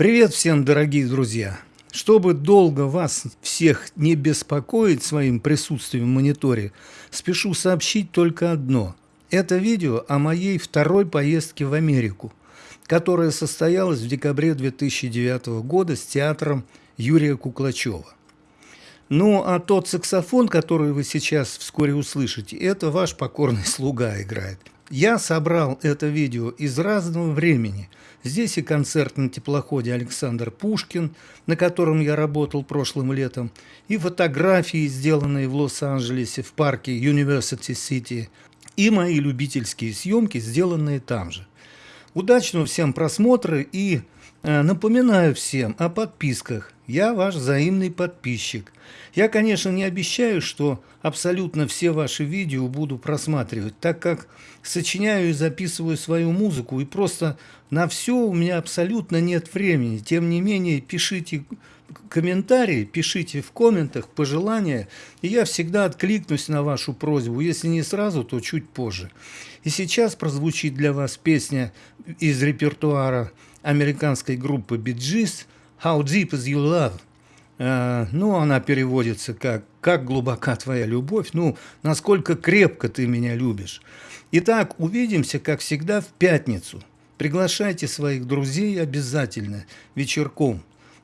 Привет всем, дорогие друзья! Чтобы долго вас всех не беспокоить своим присутствием в мониторе, спешу сообщить только одно. Это видео о моей второй поездке в Америку, которая состоялась в декабре 2009 года с театром Юрия Куклачева. Ну, а тот саксофон, который вы сейчас вскоре услышите, это ваш покорный слуга играет. Я собрал это видео из разного времени. Здесь и концерт на теплоходе Александр Пушкин, на котором я работал прошлым летом, и фотографии, сделанные в Лос-Анджелесе в парке University City, и мои любительские съемки, сделанные там же. Удачного всем просмотра и напоминаю всем о подписках. Я ваш взаимный подписчик. Я, конечно, не обещаю, что абсолютно все ваши видео буду просматривать, так как сочиняю и записываю свою музыку, и просто на все у меня абсолютно нет времени. Тем не менее, пишите комментарии, пишите в комментах пожелания, и я всегда откликнусь на вашу просьбу, если не сразу, то чуть позже. И сейчас прозвучит для вас песня из репертуара американской группы Gees «How Deep Is Your Love?» Uh, ну, она переводится как «Как глубока твоя любовь?» Ну, насколько крепко ты меня любишь. Итак, увидимся, как всегда, в пятницу. Приглашайте своих друзей обязательно вечерком.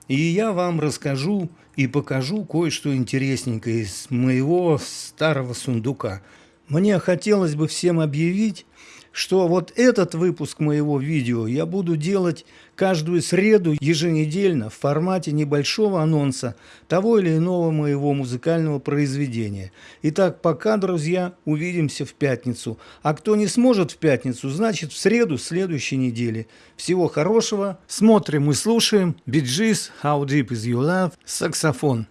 И я вам расскажу и покажу кое-что интересненькое из моего старого сундука. Мне хотелось бы всем объявить, что вот этот выпуск моего видео я буду делать каждую среду еженедельно в формате небольшого анонса того или иного моего музыкального произведения. Итак, пока, друзья, увидимся в пятницу. А кто не сможет в пятницу, значит в среду следующей недели. Всего хорошего. Смотрим и слушаем. Биджис, How Deep Is Your Love, саксофон.